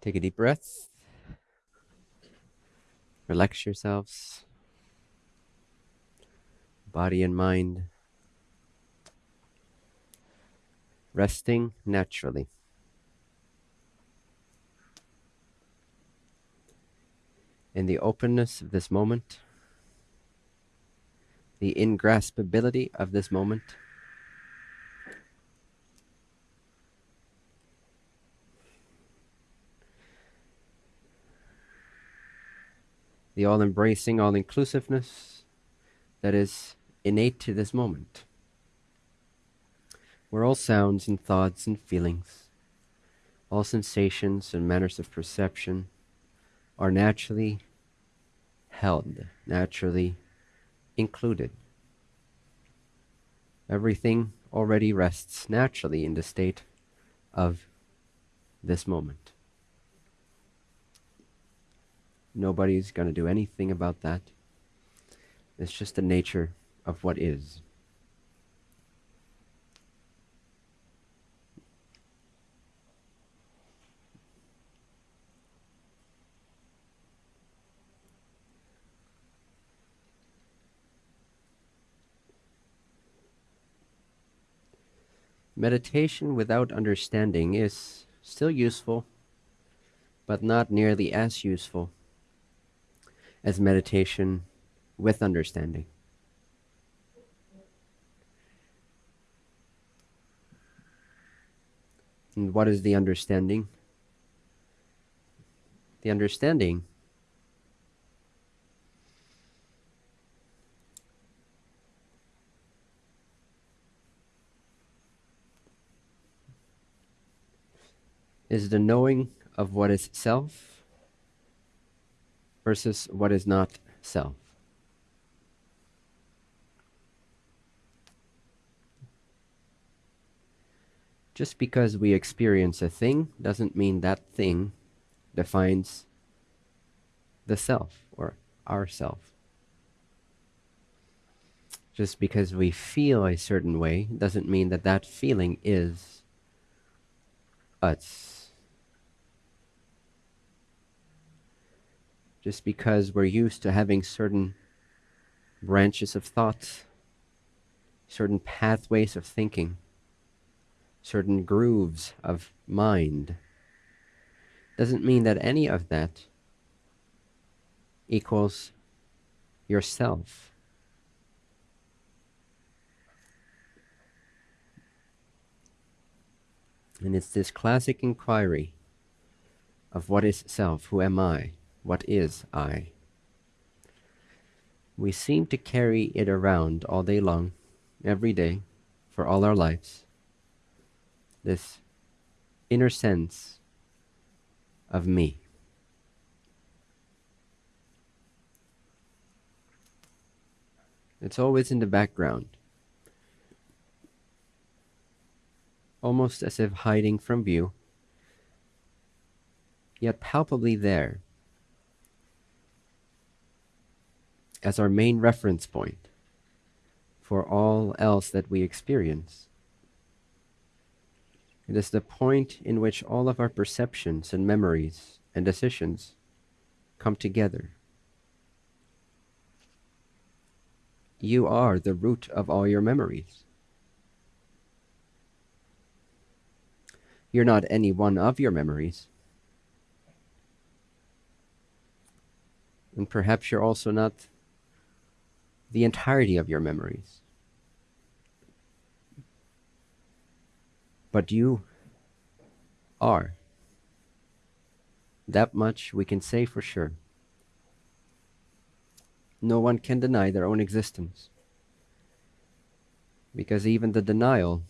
Take a deep breath. Relax yourselves, body and mind, resting naturally. In the openness of this moment, the ingraspability of this moment, the all embracing, all inclusiveness that is innate to this moment, where all sounds and thoughts and feelings, all sensations and manners of perception are naturally held, naturally included. Everything already rests naturally in the state of this moment. Nobody's going to do anything about that. It's just the nature of what is. Meditation without understanding is still useful, but not nearly as useful as meditation with understanding. And what is the understanding? The understanding is the knowing of what is self versus what is not self. Just because we experience a thing doesn't mean that thing defines the self or ourself. Just because we feel a certain way doesn't mean that that feeling is us. Just because we're used to having certain branches of thought, certain pathways of thinking, certain grooves of mind, doesn't mean that any of that equals yourself. And it's this classic inquiry of what is self, who am I? What is I? We seem to carry it around all day long, every day, for all our lives. This inner sense of me. It's always in the background, almost as if hiding from view, yet palpably there as our main reference point for all else that we experience. It is the point in which all of our perceptions and memories and decisions come together. You are the root of all your memories. You're not any one of your memories. And perhaps you're also not the entirety of your memories. But you are. That much we can say for sure. No one can deny their own existence. Because even the denial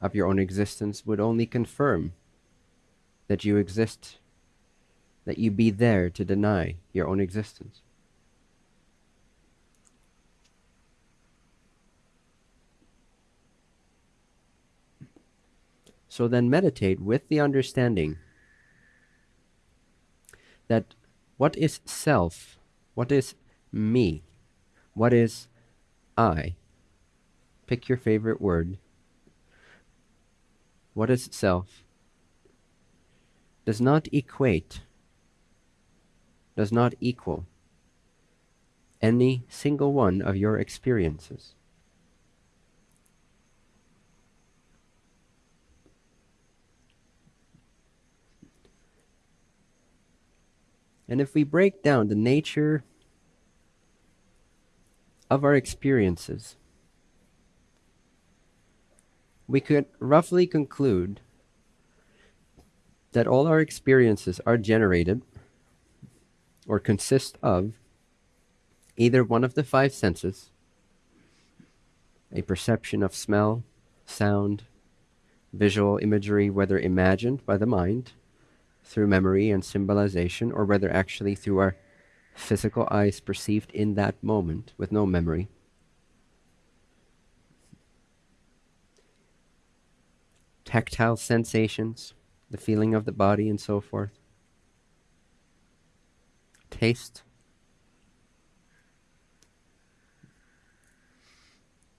of your own existence would only confirm that you exist, that you be there to deny your own existence. So then meditate with the understanding that what is self, what is me, what is I. Pick your favorite word. What is self? does not equate, does not equal any single one of your experiences. And if we break down the nature of our experiences, we could roughly conclude that all our experiences are generated or consist of either one of the five senses, a perception of smell, sound, visual imagery, whether imagined by the mind, through memory and symbolization, or whether actually through our physical eyes perceived in that moment with no memory. Tactile sensations, the feeling of the body, and so forth. Taste.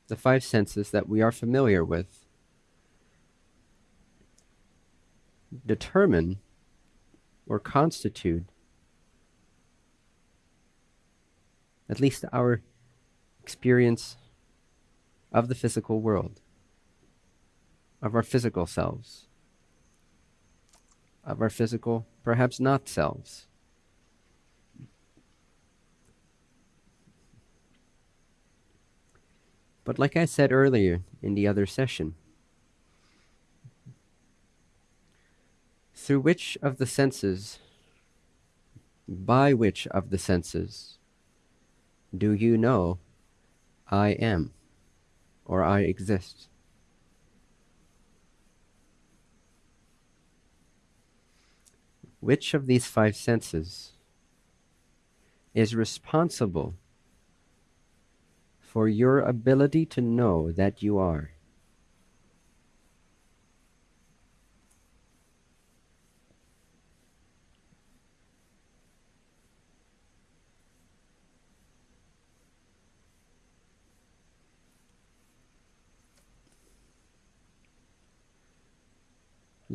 The five senses that we are familiar with determine or constitute at least our experience of the physical world, of our physical selves, of our physical, perhaps not selves. But like I said earlier in the other session, through which of the senses, by which of the senses, do you know I am or I exist? Which of these five senses is responsible for your ability to know that you are?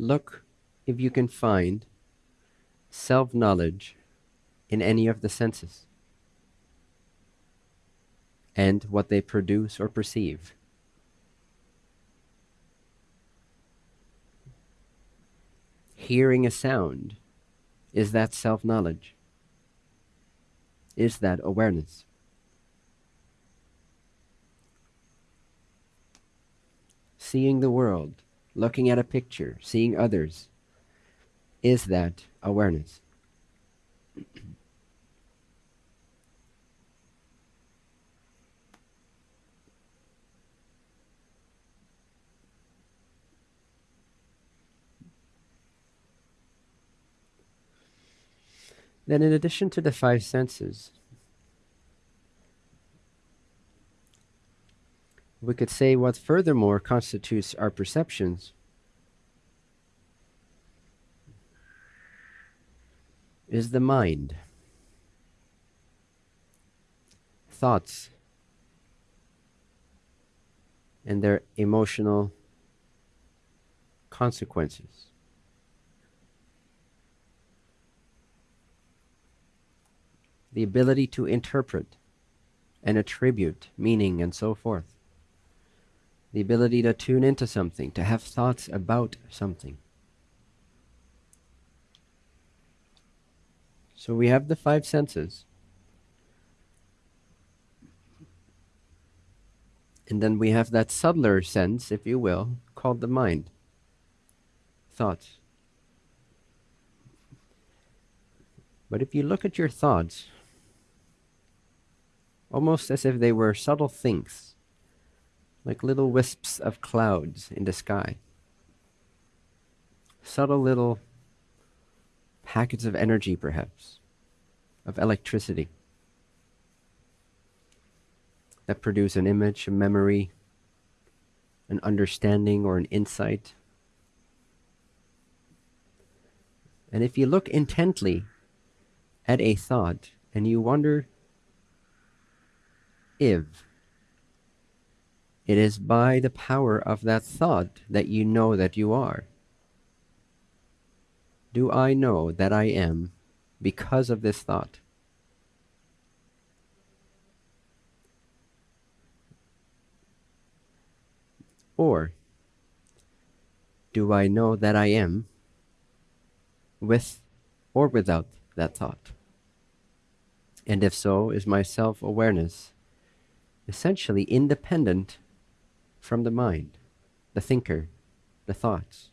Look if you can find self knowledge in any of the senses and what they produce or perceive. Hearing a sound, is that self knowledge? Is that awareness? Seeing the world, looking at a picture, seeing others, is that awareness. Then, in addition to the five senses, we could say what furthermore constitutes our perceptions is the mind. Thoughts and their emotional consequences. The ability to interpret and attribute meaning and so forth the ability to tune into something, to have thoughts about something. So we have the five senses. And then we have that subtler sense, if you will, called the mind. Thoughts. But if you look at your thoughts, almost as if they were subtle things, like little wisps of clouds in the sky. Subtle little packets of energy, perhaps, of electricity that produce an image, a memory, an understanding, or an insight. And if you look intently at a thought and you wonder if it is by the power of that thought that you know that you are. do I know that I am because of this thought? Or do I know that I am with or without that thought? And if so, is my self awareness essentially independent from the mind, the thinker, the thoughts?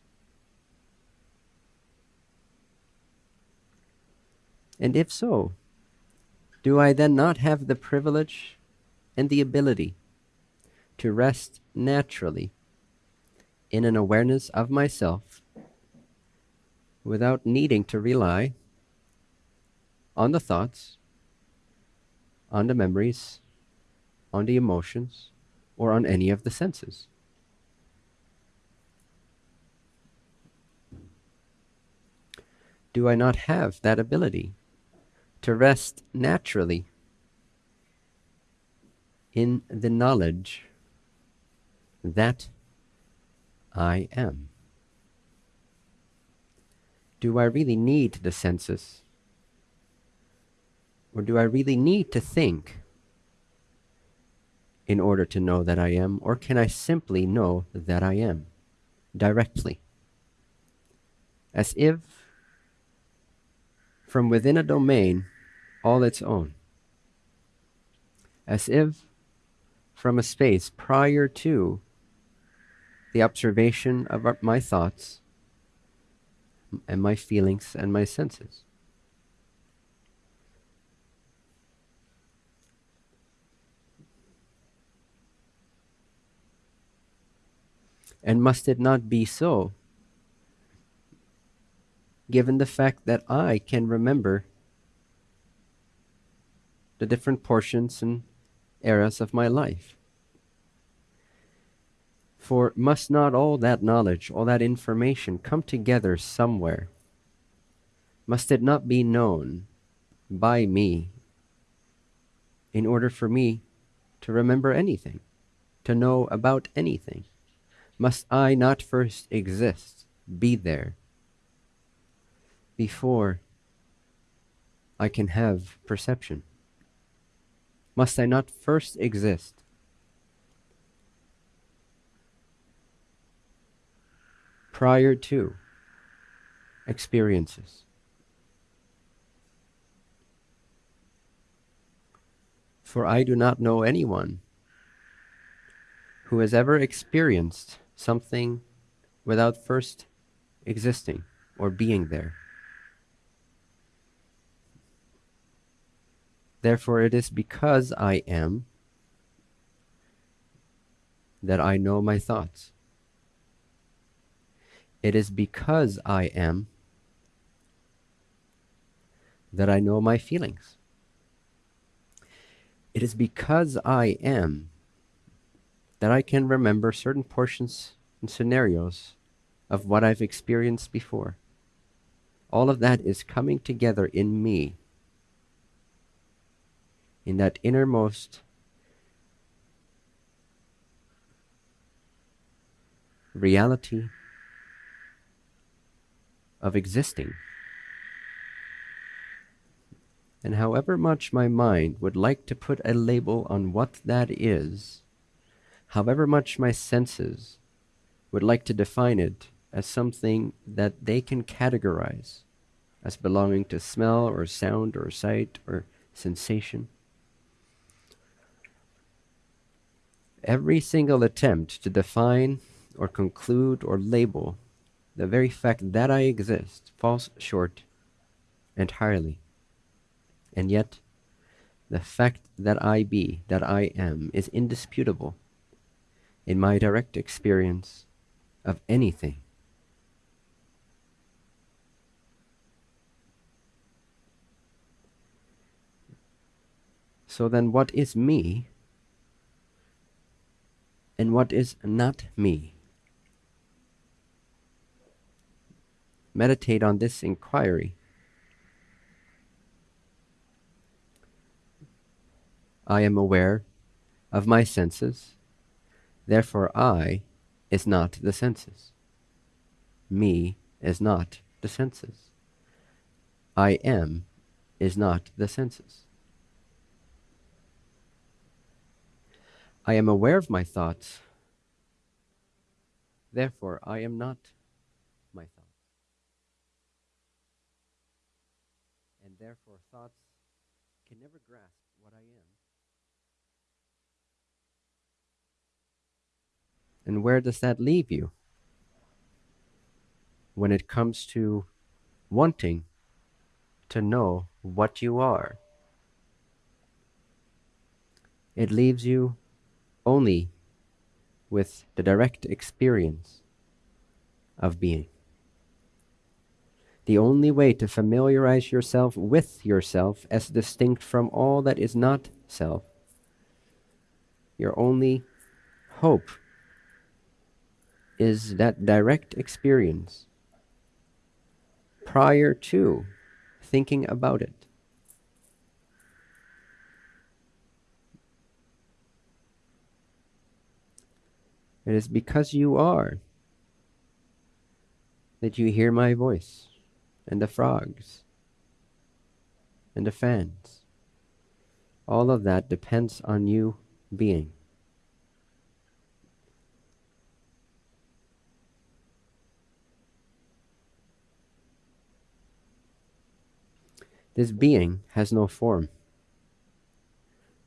And if so, do I then not have the privilege and the ability to rest naturally in an awareness of myself without needing to rely on the thoughts, on the memories, on the emotions, or on any of the senses. Do I not have that ability to rest naturally in the knowledge that I am? Do I really need the senses? Or do I really need to think in order to know that I am? Or can I simply know that I am directly? As if from within a domain all its own. As if from a space prior to the observation of my thoughts and my feelings and my senses. And must it not be so, given the fact that I can remember the different portions and eras of my life? For must not all that knowledge, all that information come together somewhere? Must it not be known by me in order for me to remember anything, to know about anything? Must I not first exist, be there, before I can have perception? Must I not first exist prior to experiences. For I do not know anyone who has ever experienced something without first existing or being there. Therefore, it is because I am that I know my thoughts. It is because I am that I know my feelings. It is because I am that I can remember certain portions and scenarios of what I've experienced before. All of that is coming together in me, in that innermost reality of existing. And however much my mind would like to put a label on what that is, however much my senses would like to define it as something that they can categorize as belonging to smell or sound or sight or sensation, every single attempt to define or conclude or label the very fact that I exist falls short entirely. And yet, the fact that I be, that I am, is indisputable in my direct experience of anything. So then, what is me and what is not me? meditate on this inquiry. I am aware of my senses, therefore I is not the senses. Me is not the senses. I am is not the senses. I am aware of my thoughts, therefore I am not my thoughts. And therefore thoughts can never grasp what I am. And where does that leave you? When it comes to wanting to know what you are, it leaves you only with the direct experience of being. The only way to familiarize yourself with yourself as distinct from all that is not self. Your only hope is that direct experience prior to thinking about it. It is because you are that you hear my voice and the frogs and the fans. All of that depends on you being. This being has no form.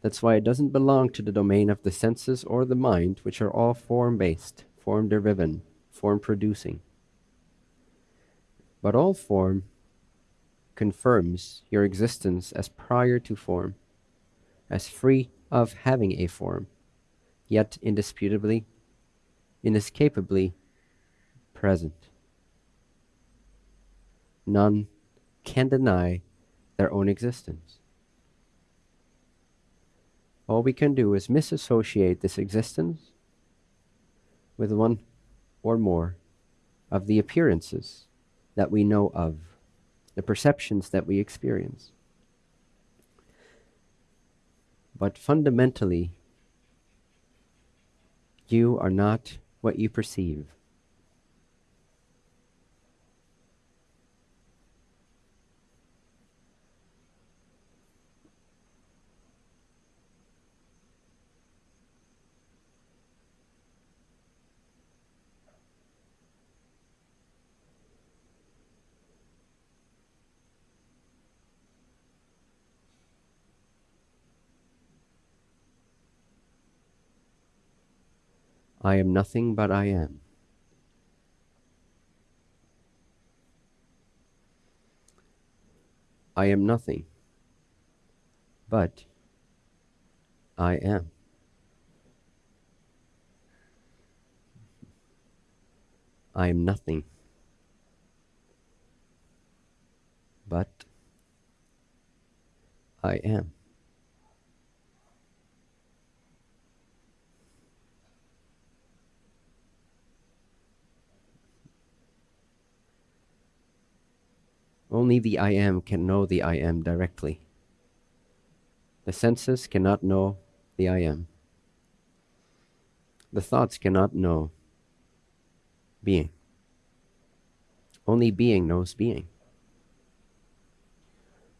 That's why it doesn't belong to the domain of the senses or the mind, which are all form based, form driven, form producing. But all form confirms your existence as prior to form, as free of having a form, yet indisputably, inescapably present. None can deny their own existence. All we can do is misassociate this existence with one or more of the appearances that we know of, the perceptions that we experience. But fundamentally, you are not what you perceive. I am nothing but I am. I am nothing, but I am. I am nothing, but I am. Only the I am can know the I am directly. The senses cannot know the I am. The thoughts cannot know being. Only being knows being.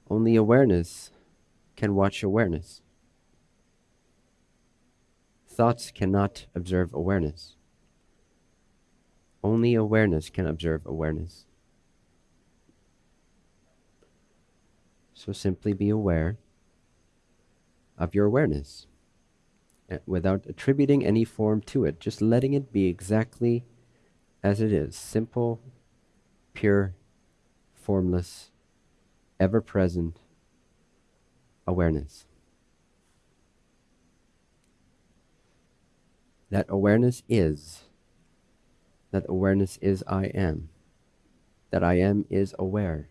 Only awareness can watch awareness. Thoughts cannot observe awareness. Only awareness can observe awareness. So simply be aware of your awareness eh, without attributing any form to it, just letting it be exactly as it is simple, pure, formless, ever present awareness. That awareness is. That awareness is I am. That I am is aware.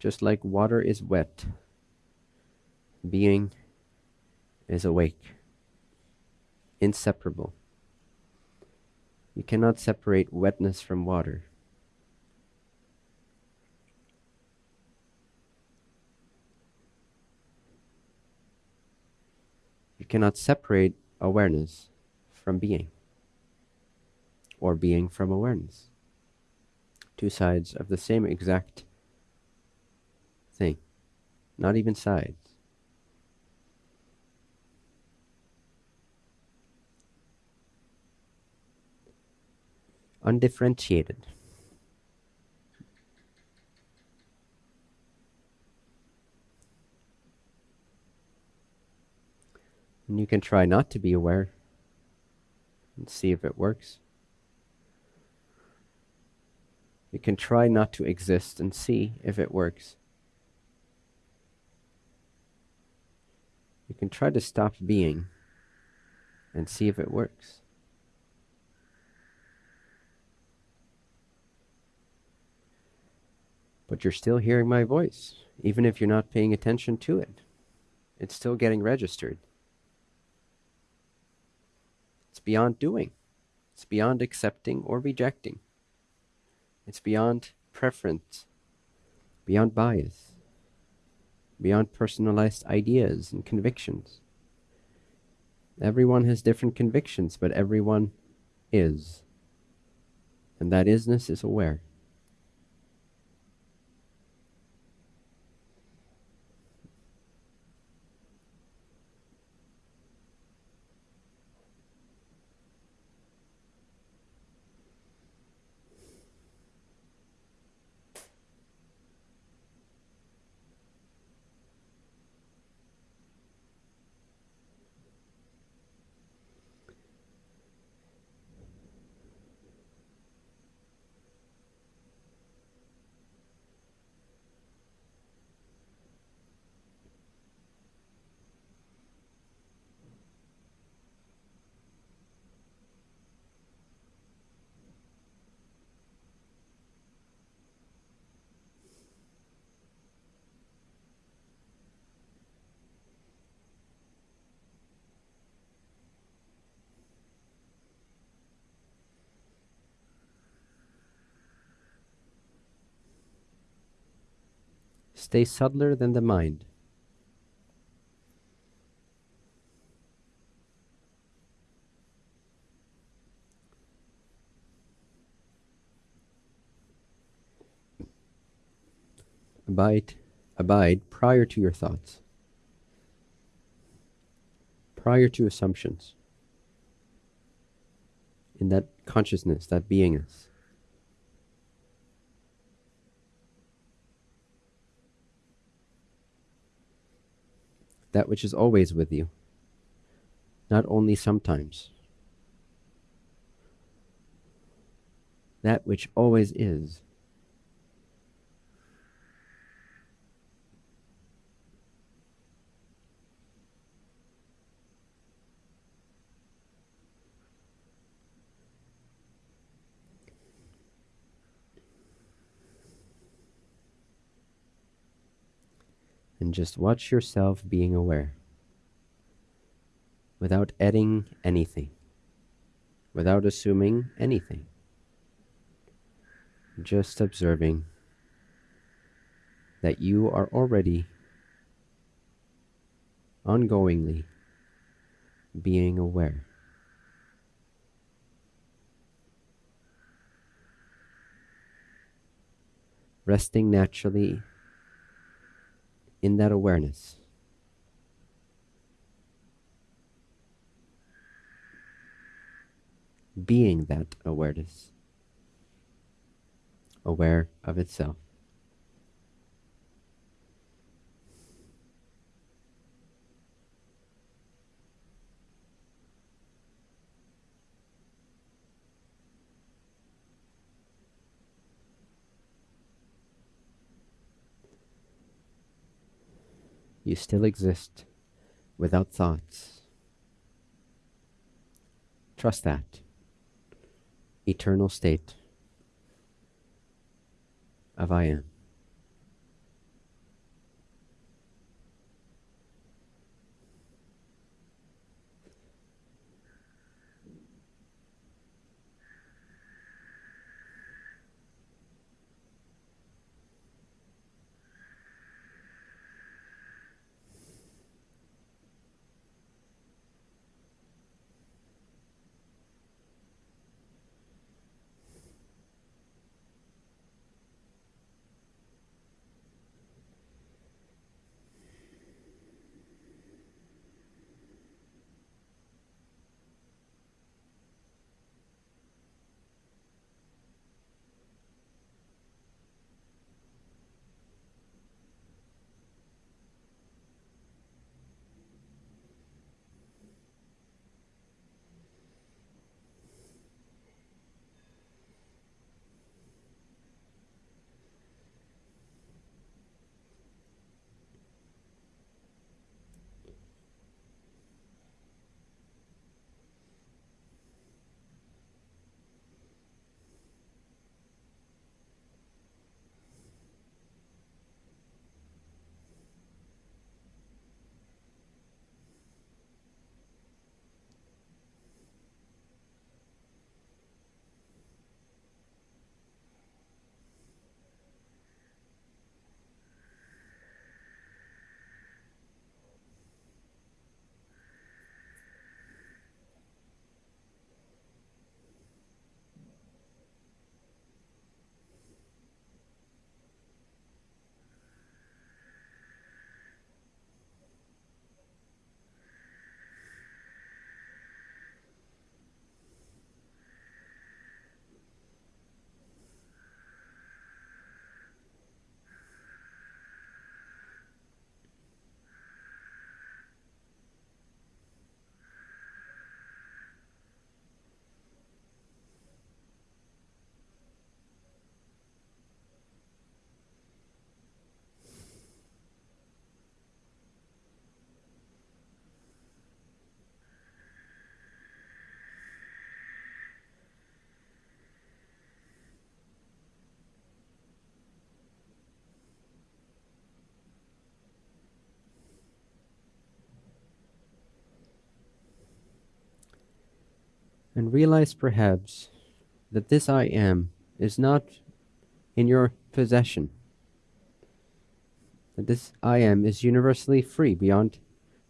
Just like water is wet, being is awake, inseparable. You cannot separate wetness from water. You cannot separate awareness from being, or being from awareness. Two sides of the same exact thing, not even sides. Undifferentiated. And you can try not to be aware and see if it works. You can try not to exist and see if it works. You can try to stop being and see if it works. But you're still hearing my voice, even if you're not paying attention to it. It's still getting registered. It's beyond doing. It's beyond accepting or rejecting. It's beyond preference, beyond bias, beyond personalized ideas and convictions. Everyone has different convictions, but everyone is. And that isness is aware. Stay subtler than the mind. Abide, abide prior to your thoughts, prior to assumptions, in that consciousness, that beingness. That which is always with you, not only sometimes. That which always is. And just watch yourself being aware without adding anything, without assuming anything, just observing that you are already ongoingly being aware. Resting naturally in that awareness. Being that awareness, aware of itself. You still exist without thoughts. Trust that eternal state of I am. And realize perhaps that this I am is not in your possession. That this I am is universally free beyond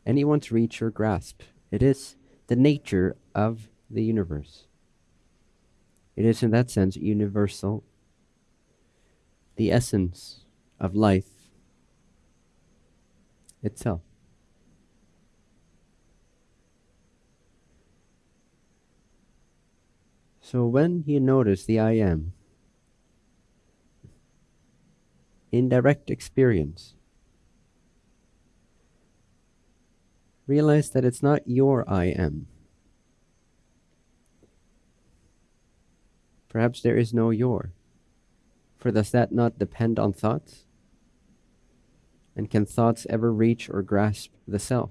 anyone's reach or grasp. It is the nature of the universe. It is, in that sense, universal, the essence of life itself. So when you notice the I am in direct experience, realize that it's not your I am. Perhaps there is no your. For does that not depend on thoughts? And can thoughts ever reach or grasp the self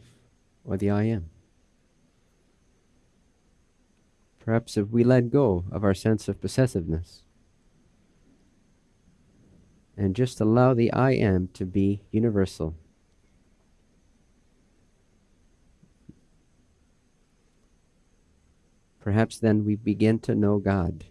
or the I am? Perhaps if we let go of our sense of possessiveness and just allow the I am to be universal. Perhaps then we begin to know God